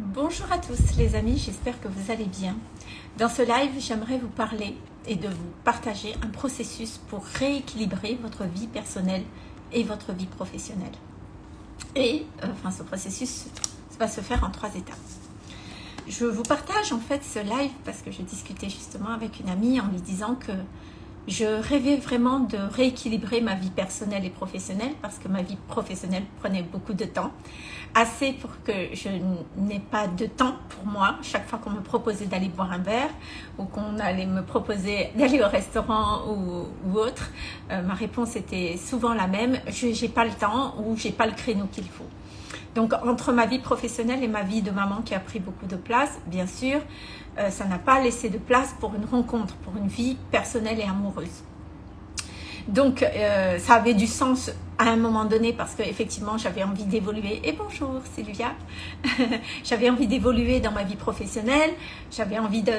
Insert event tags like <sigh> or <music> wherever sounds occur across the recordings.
Bonjour à tous les amis, j'espère que vous allez bien. Dans ce live, j'aimerais vous parler et de vous partager un processus pour rééquilibrer votre vie personnelle et votre vie professionnelle. Et euh, enfin, ce processus va se faire en trois étapes. Je vous partage en fait ce live parce que je discutais justement avec une amie en lui disant que je rêvais vraiment de rééquilibrer ma vie personnelle et professionnelle parce que ma vie professionnelle prenait beaucoup de temps. Assez pour que je n'ai pas de temps pour moi. Chaque fois qu'on me proposait d'aller boire un verre ou qu'on allait me proposer <laughs> d'aller au restaurant ou, autre, euh, ma réponse était souvent la même. Je n'ai pas le temps ou j'ai pas le créneau qu'il faut. Donc, entre ma vie professionnelle et ma vie de maman qui a pris beaucoup de place, bien sûr, euh, ça n'a pas laissé de place pour une rencontre, pour une vie personnelle et amoureuse. Donc, euh, ça avait du sens à un moment donné parce que effectivement j'avais envie d'évoluer. Et bonjour Sylvia. <laughs> J'avais envie d'évoluer dans ma vie professionnelle. J'avais envie de,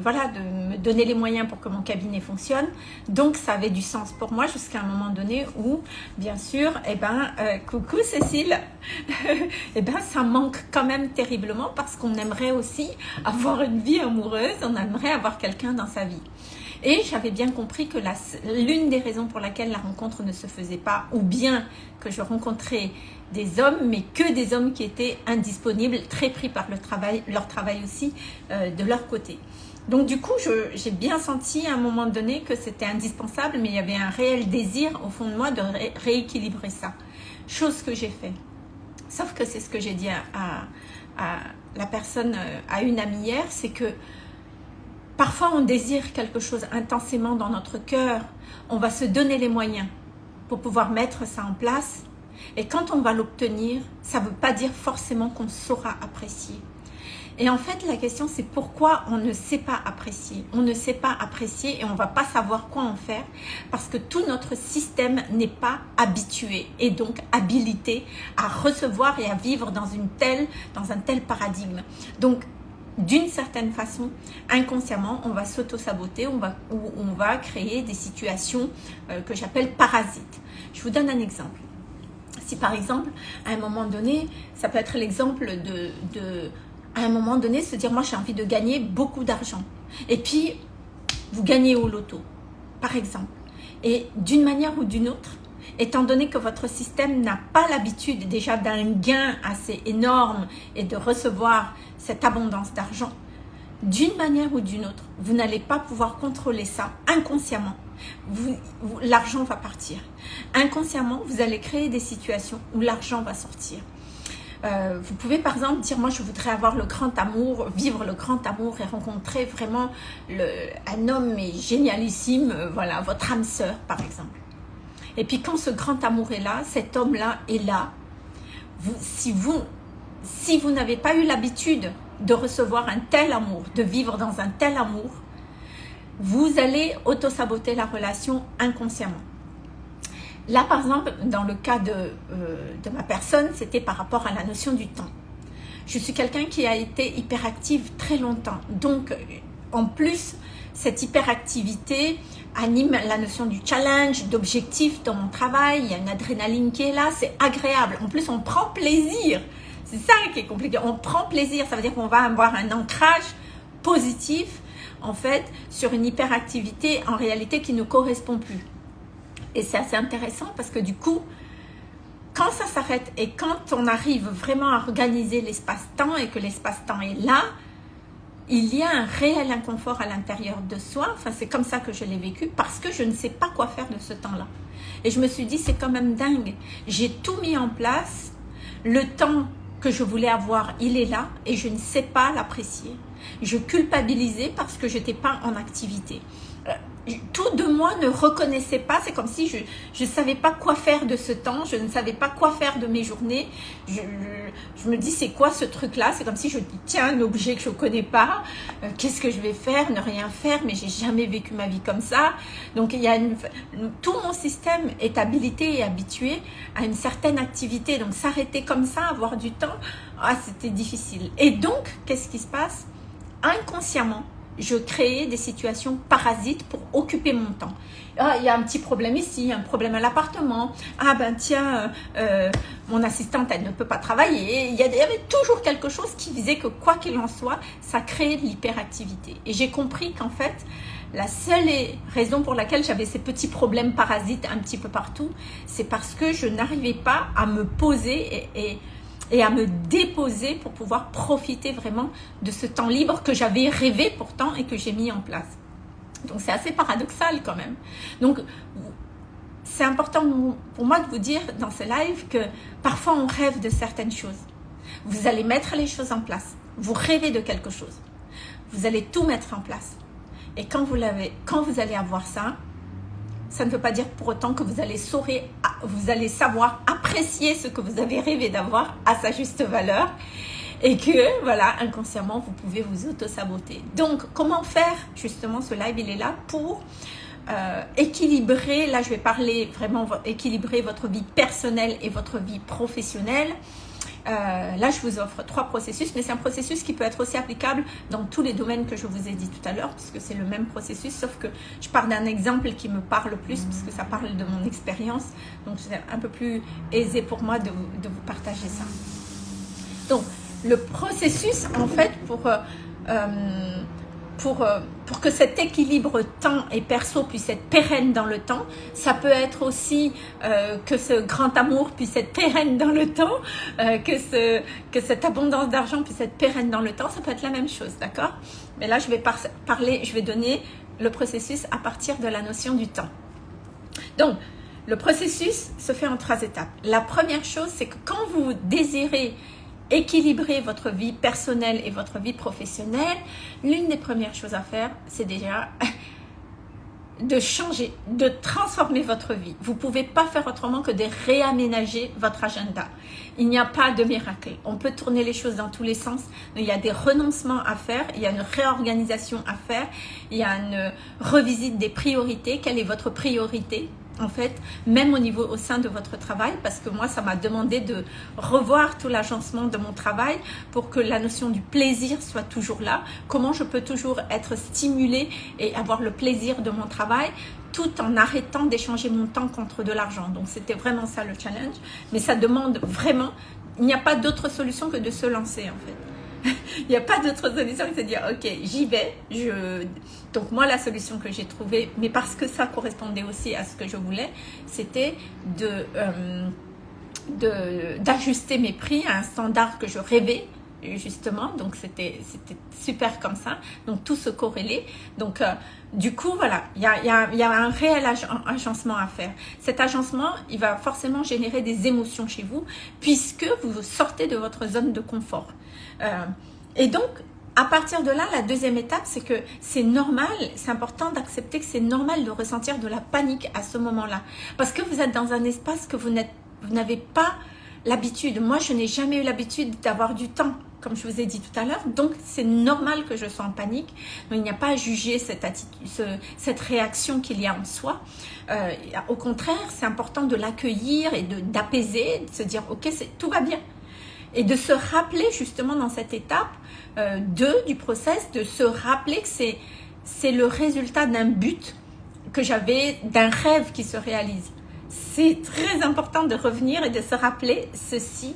voilà de me donner les moyens pour que mon cabinet fonctionne. Donc ça avait du sens pour moi jusqu'à un moment donné où bien sûr et eh ben euh, coucou Cécile. Et <laughs> eh ben ça manque quand même terriblement parce qu'on aimerait aussi avoir une vie amoureuse. On aimerait avoir quelqu'un dans sa vie et j'avais bien compris que l'une des raisons pour laquelle la rencontre ne se faisait pas, ou bien que je rencontrais des hommes, mais que des hommes qui étaient indisponibles, très pris par le travail, leur travail aussi euh, de leur côté. Donc du coup, j'ai bien senti à un moment donné que c'était indispensable, mais il y avait un réel désir au fond de moi de rééquilibrer ça. Chose que j'ai fait. Sauf que c'est ce que j'ai dit à, la personne, euh, à une amie hier, c'est que Parfois, on désire quelque chose intensément dans notre cœur. On va se donner les moyens pour pouvoir mettre ça en place. Et quand on va l'obtenir, ça ne veut pas dire forcément qu'on saura apprécier. Et en fait, la question, c'est pourquoi on ne sait pas apprécier. On ne sait pas apprécier et on ne va pas savoir quoi en faire parce que tout notre système n'est pas habitué et donc habilité à recevoir et à vivre dans, une telle, dans un tel paradigme. Donc, d'une certaine façon, inconsciemment, on va s'auto-saboter, on va, créer des situations euh, que j'appelle parasites. Je vous donne un exemple. Si par exemple, à un moment donné, ça peut être l'exemple de, de, à un moment donné, se dire, moi j'ai envie de gagner beaucoup d'argent. Et puis, vous gagnez au loto, par exemple. Et d'une manière ou d'une autre, étant donné que votre système n'a pas l'habitude déjà d'un gain assez énorme et de recevoir cette abondance d'argent, d'une manière ou d'une autre, vous n'allez pas pouvoir contrôler ça inconsciemment. L'argent va partir. Inconsciemment, vous allez créer des situations où l'argent va sortir. Euh, vous pouvez par exemple dire, moi je voudrais avoir le grand amour, vivre le grand amour et rencontrer vraiment un homme génialissime, euh, voilà, votre âme sœur par exemple. Et puis quand ce grand amour est là, cet homme-là est là. Si vous, si vous n'avez pas eu l'habitude de recevoir un tel amour, de vivre dans un tel amour, vous allez auto-saboter la relation inconsciemment. Là, par exemple, dans le cas de, euh, de ma personne, c'était par rapport à la notion du temps. Je suis quelqu'un qui a été hyperactive très longtemps. Donc, en plus, cette hyperactivité anime la notion du challenge, d'objectif dans mon travail. Il y a une adrénaline qui est là, c'est agréable. En plus, on prend plaisir. C'est ça qui est compliqué. On prend plaisir, ça veut dire qu'on va avoir un ancrage positif, en fait, sur une hyperactivité en réalité qui ne correspond plus. Et c'est assez intéressant parce que du coup, quand ça s'arrête et quand on arrive vraiment à organiser l'espace-temps et que l'espace-temps est là, il y a un réel inconfort à l'intérieur de soi. Enfin, c'est comme ça que je l'ai vécu parce que je ne sais pas quoi faire de ce temps-là. Et je me suis dit, c'est quand même dingue. J'ai tout mis en place. Le temps que je voulais avoir, il est là et je ne sais pas l'apprécier. Je culpabilisais parce que je n'étais pas en activité. Euh, tout de moi ne reconnaissait pas, c'est comme si je ne savais pas quoi faire de ce temps, je ne savais pas quoi faire de mes journées. Je, je, me dis, c'est quoi ce truc-là? C'est comme si je tiens, un objet que je ne connais pas, euh, qu'est-ce que je vais faire? Ne rien faire, mais j'ai jamais vécu ma vie comme ça. Donc, il y a tout mon système est habilité et habitué à une certaine activité. Donc, s'arrêter comme ça, avoir du temps, ah, c'était difficile. Et donc, qu'est-ce qui se passe? Inconsciemment, je créais des situations parasites pour occuper mon temps. Ah, il y a un petit problème ici, un problème à l'appartement. Ah ben tiens, euh, euh, mon assistante, elle ne peut pas travailler. Il y, avait toujours quelque chose qui disait que quoi qu'il en soit, ça créait de l'hyperactivité. Et j'ai compris qu'en fait, la seule raison pour laquelle j'avais ces petits problèmes parasites un petit peu partout, c'est parce que je n'arrivais pas à me poser et et à me déposer pour pouvoir profiter vraiment de ce temps libre que j'avais rêvé pourtant et que j'ai mis en place. Donc c'est assez paradoxal quand même. Donc c'est important pour moi de vous dire dans ce live que parfois on rêve de certaines choses. Vous allez mettre les choses en place. Vous rêvez de quelque chose. Vous allez tout mettre en place. Et quand vous, quand vous allez avoir ça, ça ne veut pas dire pour autant que vous allez, vous allez savoir apprécier ce que vous avez rêvé d'avoir à sa juste valeur et que, voilà, inconsciemment, vous pouvez vous auto-saboter. Donc, comment faire Justement, ce live, il est là pour euh, équilibrer, là je vais parler vraiment, équilibrer votre vie personnelle et votre vie professionnelle. Euh, là, je vous offre trois processus, mais c'est un processus qui peut être aussi applicable dans tous les domaines que je vous ai dit tout à l'heure, puisque c'est le même processus, sauf que je parle d'un exemple qui me parle plus, puisque ça parle de mon expérience. Donc, c'est un peu plus aisé pour moi de, de, vous partager ça. Donc, le processus, en fait, pour... Euh, euh pour, euh, pour que cet équilibre temps et perso puisse être pérenne dans le temps. Ça peut être aussi euh, que ce grand amour puisse être pérenne dans le temps, euh, que, ce, que cette abondance d'argent puisse être pérenne dans le temps. Ça peut être la même chose, d'accord? Mais là, je vais parler, je vais donner le processus à partir de la notion du temps. Donc, le processus se fait en trois étapes. La première chose, c'est que quand vous désirez équilibrer votre vie personnelle et votre vie professionnelle, l'une des premières choses à faire, c'est déjà <laughs> de changer, de transformer votre vie. Vous ne pouvez pas faire autrement que de réaménager votre agenda. Il n'y a pas de miracle. On peut tourner les choses dans tous les sens. Il y a des renoncements à faire, il y a une réorganisation à faire, il y a une revisite des priorités. Quelle est votre priorité? En fait, même au niveau au sein de votre travail, parce que moi, ça m'a demandé de revoir tout l'agencement de mon travail pour que la notion du plaisir soit toujours là. Comment je peux toujours être stimulée et avoir le plaisir de mon travail tout en arrêtant d'échanger mon temps contre de l'argent. Donc, c'était vraiment ça le challenge. Mais ça demande vraiment, il n'y a pas d'autre solution que de se lancer en fait. <laughs> il n'y a pas d'autre solution que de dire, ok, j'y vais. Je... Donc moi, la solution que j'ai trouvée, mais parce que ça correspondait aussi à ce que je voulais, c'était. Euh, d'ajuster mes prix à un standard que je rêvais justement donc c'était super comme ça. Donc tout se corrélait. Donc euh, du coup voilà il y a, y, a, un réel agencement à faire. Cet agencement il va forcément générer des émotions chez vous puisque vous sortez de votre zone de confort. Euh, et donc, à partir de là, la deuxième étape, c'est que c'est normal, c'est important d'accepter que c'est normal de ressentir de la panique à ce moment-là. Parce que vous êtes dans un espace que vous n'avez pas l'habitude. Moi, je n'ai jamais eu l'habitude d'avoir du temps, comme je vous ai dit tout à l'heure. Donc, c'est normal que je sois en panique. Il n'y a pas à juger cette, attitude, cette réaction qu'il y a en soi. Euh, au contraire, c'est important de l'accueillir et d'apaiser, de, se dire, ok, tout va bien et de se rappeler justement dans cette étape 2 euh, du process, de se rappeler que c'est le résultat d'un but que j'avais, d'un rêve qui se réalise. C'est très important de revenir et de se rappeler ceci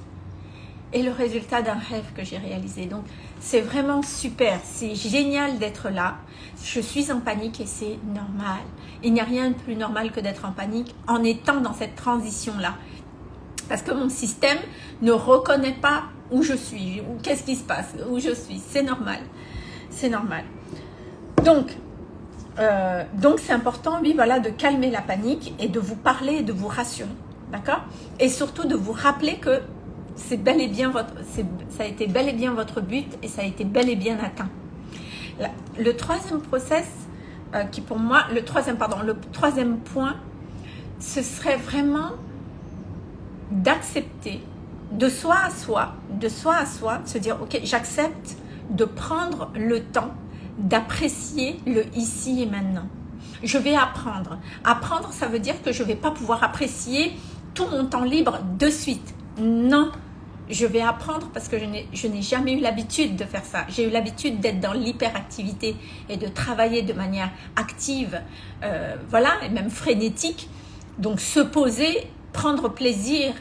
est le résultat d'un rêve que j'ai réalisé. Donc, c'est vraiment super. C'est génial d'être là. Je suis en panique et c'est normal. Il n'y a rien de plus normal que d'être en panique en étant dans cette transition-là parce que mon système ne reconnaît pas où je suis, ou qu'est-ce qui se passe, où je suis. C'est normal. C'est normal. Donc, euh, donc c'est important, oui, voilà, de calmer la panique et de vous parler et de vous rassurer. D'accord? Et surtout de vous rappeler que c'est bel et bien votre, ça a été bel et bien votre but et ça a été bel et bien atteint. le troisième process, euh, qui pour moi, le troisième, pardon, le troisième point, ce serait vraiment d'accepter de soi à soi, de soi à soi, se dire, ok, j'accepte de prendre le temps d'apprécier le ici et maintenant. Je vais apprendre. Apprendre, ça veut dire que je ne vais pas pouvoir apprécier tout mon temps libre de suite. Non, je vais apprendre parce que je n'ai jamais eu l'habitude de faire ça. J'ai eu l'habitude d'être dans l'hyperactivité et de travailler de manière active, euh, voilà, et même frénétique. Donc se poser, prendre plaisir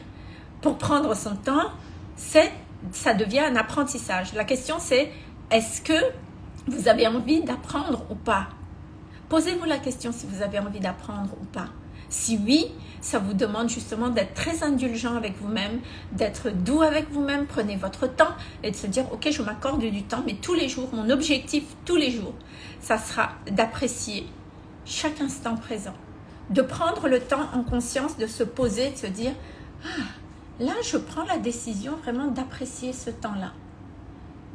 pour prendre son temps, ça devient un apprentissage. La question c'est, est-ce que vous avez envie d'apprendre ou pas? Posez-vous la question si vous avez envie d'apprendre ou pas. Si oui, ça vous demande justement d'être très indulgent avec vous-même, d'être doux avec vous-même, prenez votre temps et de se dire, ok, je m'accorde du temps, mais tous les jours, mon objectif tous les jours, ça sera d'apprécier chaque instant présent, de prendre le temps en conscience de se poser, de se dire, ah, là, je prends la décision vraiment d'apprécier ce temps-là.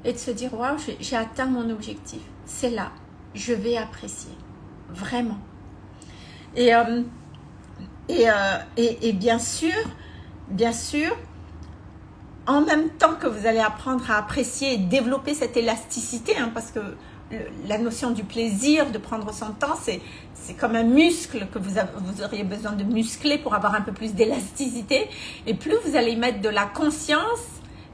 Et de se dire, waouh, j'ai atteint mon objectif, c'est là, je vais apprécier, vraiment. Et euh, euh, et, bien sûr, bien sûr, en même temps que vous allez apprendre à apprécier et développer cette élasticité, hein, parce que la notion du plaisir, de prendre son temps, c'est comme un muscle que vous, vous auriez besoin de muscler pour avoir un peu plus d'élasticité. Et plus vous allez mettre de la conscience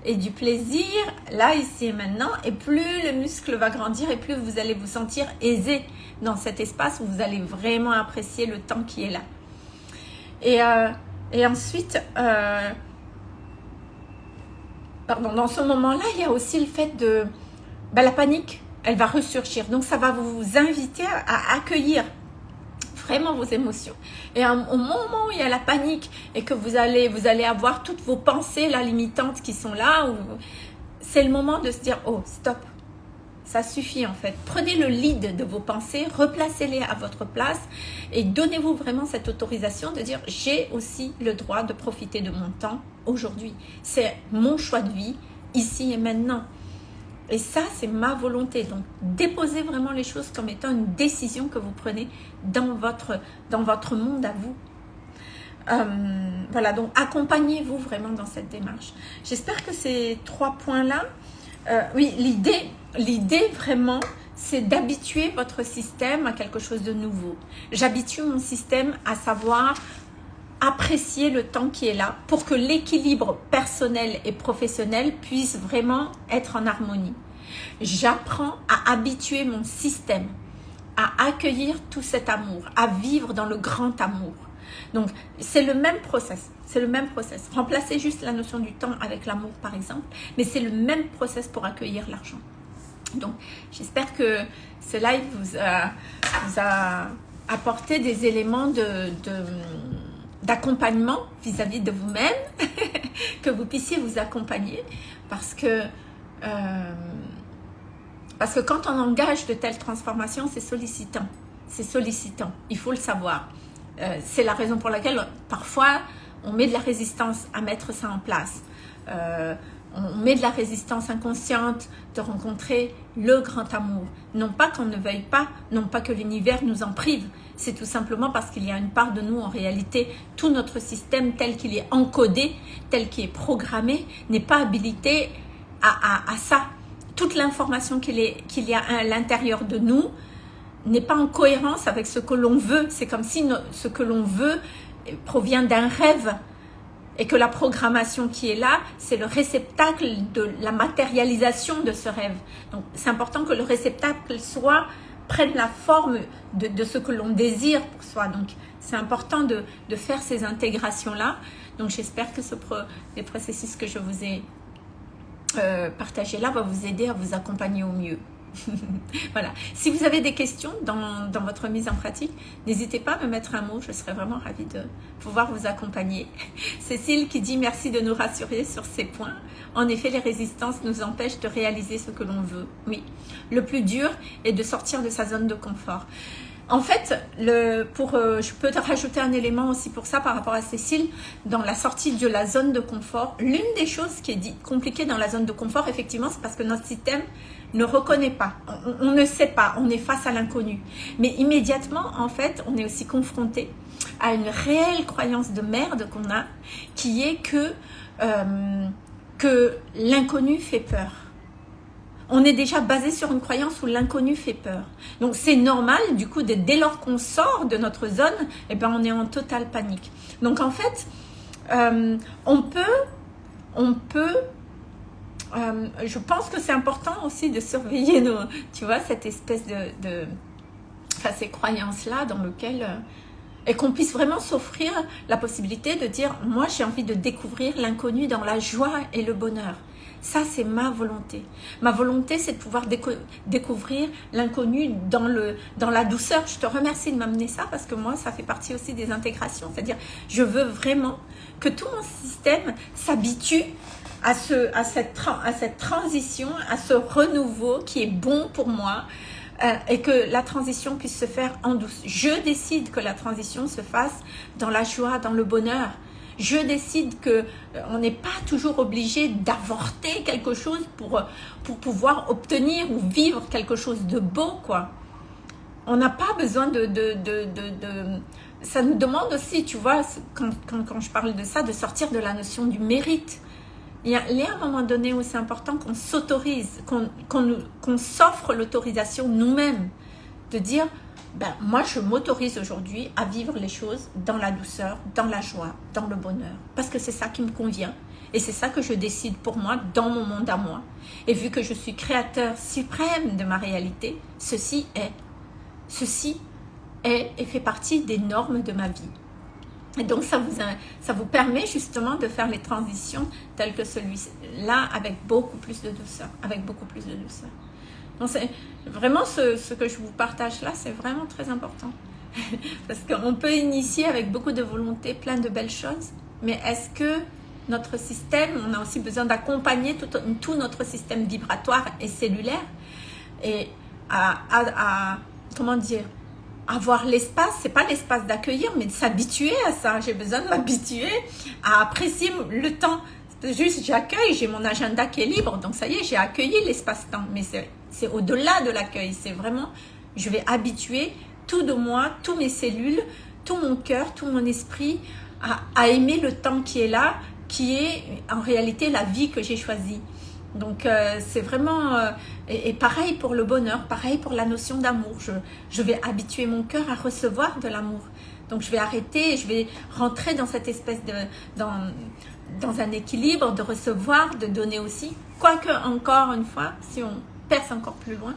et du plaisir, là, ici et maintenant, et plus le muscle va grandir et plus vous allez vous sentir aisé dans cet espace où vous allez vraiment apprécier le temps qui est là. Et, euh, et ensuite, euh, pardon, dans ce moment-là, il y a aussi le fait de... Ben, la panique, elle va ressurgir. Donc, ça va vous inviter à, accueillir vraiment vos émotions. Et au moment où il y a la panique et que vous allez, vous allez avoir toutes vos pensées là, limitantes qui sont là, c'est le moment de se dire, oh, stop, ça suffit en fait. Prenez le lead de vos pensées, replacez-les à votre place et donnez-vous vraiment cette autorisation de dire j'ai aussi le droit de profiter de mon temps aujourd'hui. C'est mon choix de vie ici et maintenant. Et ça, c'est ma volonté. Donc, déposez vraiment les choses comme étant une décision que vous prenez dans votre, dans votre monde à vous. Euh, voilà, donc accompagnez-vous vraiment dans cette démarche. J'espère que ces trois points-là, euh, oui, l'idée, l'idée vraiment, c'est d'habituer votre système à quelque chose de nouveau. J'habitue mon système à savoir apprécier le temps qui est là pour que l'équilibre personnel et professionnel puisse vraiment être en harmonie. J'apprends à habituer mon système à accueillir tout cet amour, à vivre dans le grand amour. Donc, c'est le même process. C'est le même process. Remplacez juste la notion du temps avec l'amour, par exemple. Mais c'est le même process pour accueillir l'argent. Donc, j'espère que ce live vous a, apporté des éléments d'accompagnement vis-à-vis de vous-même, <laughs> que vous puissiez vous accompagner, parce que, euh, parce que quand on engage de telles transformations, c'est sollicitant. C'est sollicitant, il faut le savoir. Euh, c'est la raison pour laquelle parfois on met de la résistance à mettre ça en place. Euh, on met de la résistance inconsciente de rencontrer le grand amour. Non pas qu'on ne veuille pas, non pas que l'univers nous en prive, c'est tout simplement parce qu'il y a une part de nous en réalité, tout notre système tel qu'il est encodé, tel qu'il est programmé, n'est pas habilité à, ça. Toute l'information qu'il y a à l'intérieur de nous n'est pas en cohérence avec ce que l'on veut. C'est comme si ce que l'on veut provient d'un rêve et que la programmation qui est là, c'est le réceptacle de la matérialisation de ce rêve. Donc, c'est important que le réceptacle soit prenne la forme de, ce que l'on désire pour soi. Donc, c'est important de, faire ces intégrations-là. Donc, j'espère que ce les processus que je vous ai euh, partagés là va vous aider à vous accompagner au mieux. <laughs> voilà. Si vous avez des questions dans, votre mise en pratique, n'hésitez pas à me mettre un mot. Je serais vraiment ravie de pouvoir vous accompagner. <laughs> Cécile qui dit merci de nous rassurer sur ces points. En effet, les résistances nous empêchent de réaliser ce que l'on veut. Oui. Le plus dur est de sortir de sa zone de confort. En fait, pour, euh, je peux te rajouter un élément aussi pour ça par rapport à Cécile. Dans la sortie de la zone de confort, l'une des choses qui est compliquée dans la zone de confort, effectivement, c'est parce que notre système ne reconnaît pas, on, ne sait pas, on est face à l'inconnu. Mais immédiatement, en fait, on est aussi confronté à une réelle croyance de merde qu'on a, qui est que, euh, que l'inconnu fait peur. On est déjà basé sur une croyance où l'inconnu fait peur. Donc c'est normal, du coup, dès lors qu'on sort de notre zone, eh ben, on est en totale panique. Donc en fait, euh, on peut on peut euh, je pense que c'est important aussi de surveiller nos, tu vois, cette espèce de, enfin, ces croyances-là dans lesquelles, euh, et qu'on puisse vraiment s'offrir la possibilité de dire, moi j'ai envie de découvrir l'inconnu dans la joie et le bonheur. Ça, c'est ma volonté. Ma volonté, c'est de pouvoir découvrir l'inconnu dans, dans la douceur. Je te remercie de m'amener ça parce que moi, ça fait partie aussi des intégrations. C'est-à-dire, je veux vraiment que tout mon système s'habitue à, ce, à, cette, à cette transition, à ce renouveau qui est bon pour moi euh, et que la transition puisse se faire en douce. Je décide que la transition se fasse dans la joie, dans le bonheur. Je décide que euh, on n'est pas toujours obligé d'avorter quelque chose pour, pour pouvoir obtenir ou vivre quelque chose de beau, quoi. On n'a pas besoin de, de, de, de, Ça nous demande aussi, tu vois, quand, quand, quand je parle de ça, de sortir de la notion du mérite il y, a, un moment donné où c'est important qu'on s'autorise, qu'on s'offre l'autorisation nous-mêmes de dire ben, moi je m'autorise aujourd'hui à vivre les choses dans la douceur, dans la joie, dans le bonheur. Parce que c'est ça qui me convient. Et c'est ça que je décide pour moi, dans mon monde à moi. Et vu que je suis créateur suprême de ma réalité, ceci est. Ceci est et fait partie des normes de ma vie. Et donc, ça vous, ça vous permet justement de faire les transitions telles que celui-là avec beaucoup plus de douceur. Avec beaucoup plus de douceur. Donc, c'est vraiment ce, que je vous partage là, c'est vraiment très important. <laughs> Parce qu'on peut initier avec beaucoup de volonté plein de belles choses, mais est-ce que notre système, on a aussi besoin d'accompagner tout, notre système vibratoire et cellulaire et à comment dire, avoir l'espace, c'est pas l'espace d'accueillir, mais de s'habituer à ça. J'ai besoin de m'habituer à apprécier le temps. Juste, j'accueille, j'ai mon agenda qui est libre, donc ça y est, j'ai accueilli l'espace-temps. Mais c'est au-delà de l'accueil, c'est vraiment, je vais habituer tout de moi, tous mes cellules, tout mon cœur, tout mon esprit à, à aimer le temps qui est là, qui est en réalité la vie que j'ai choisie. Donc euh, c'est vraiment, euh, et, pareil pour le bonheur, pareil pour la notion d'amour. Je, vais habituer mon cœur à recevoir de l'amour. Donc je vais arrêter, je vais rentrer dans cette espèce de, dans, dans un équilibre de recevoir, de donner aussi. Quoique encore une fois, si on perce encore plus loin,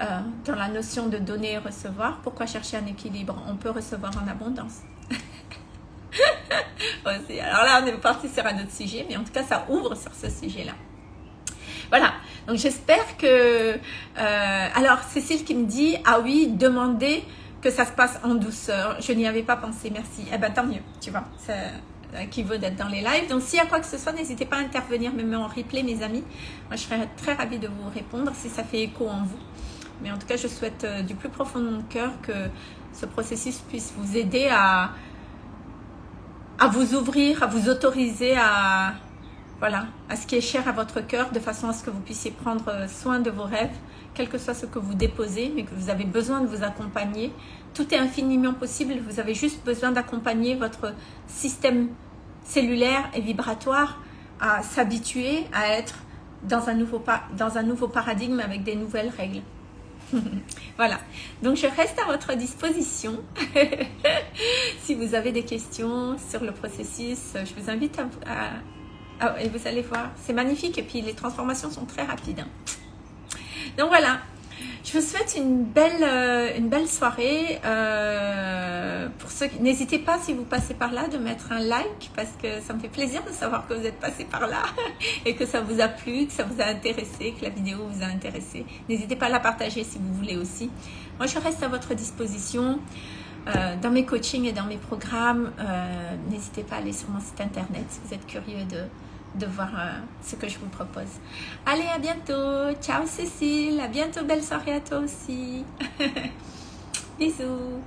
euh, dans la notion de donner et recevoir, pourquoi chercher un équilibre? On peut recevoir en abondance. <laughs> Alors là, on est parti sur un autre sujet, mais en tout cas, ça ouvre sur ce sujet-là. Voilà, donc j'espère que... Euh, alors, Cécile qui me dit, ah oui, demandez que ça se passe en douceur. Je n'y avais pas pensé, merci. Eh ben tant mieux, tu vois, ça vaut d'être dans les lives. Donc s'il y a quoi que ce soit, n'hésitez pas à intervenir, même en replay, mes amis. Moi, je serais très ravie de vous répondre si ça fait écho en vous. Mais en tout cas, je souhaite euh, du plus profond de mon cœur que ce processus puisse vous aider à, à vous ouvrir, à vous autoriser à, voilà, à ce qui est cher à votre cœur, de façon à ce que vous puissiez prendre euh, soin de vos rêves, quel que soit ce que vous déposez, mais que vous avez besoin de vous accompagner. Tout est infiniment possible, vous avez juste besoin d'accompagner votre système cellulaire et vibratoire à s'habituer à être dans un, nouveau, dans un nouveau paradigme avec des nouvelles règles. <laughs> voilà, donc je reste à votre disposition. <laughs> si vous avez des questions sur le processus, je vous invite à ah, et vous allez voir, c'est magnifique. Et puis, les transformations sont très rapides. Hein. Donc, voilà. Je vous souhaite une belle, euh, une belle soirée. Euh, N'hésitez pas, si vous passez par là, de mettre un like parce que ça me fait plaisir de savoir que vous êtes passé par là <laughs> et que ça vous a plu, que ça vous a intéressé, que la vidéo vous a intéressé. N'hésitez pas à la partager si vous voulez aussi. Moi, je reste à votre disposition. Euh, dans mes coachings et dans mes programmes, n'hésitez pas à aller sur mon site internet si vous êtes curieux de, de voir euh, ce que je vous propose. Allez, à bientôt. Ciao Cécile. À bientôt. Belle soirée à toi aussi. <laughs> Bisous.